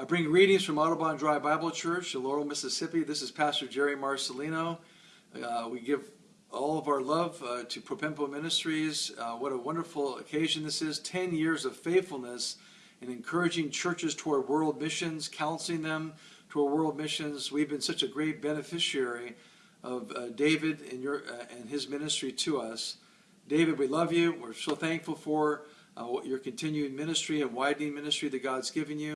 I bring readings from Audubon Drive Bible Church in Laurel, Mississippi. This is Pastor Jerry Marcellino. Uh, we give all of our love uh, to Propempo Ministries. Uh, what a wonderful occasion this is 10 years of faithfulness in encouraging churches toward world missions, counseling them toward world missions. We've been such a great beneficiary of uh, David and, your, uh, and his ministry to us. David, we love you. We're so thankful for uh, your continued ministry and widening ministry that God's given you.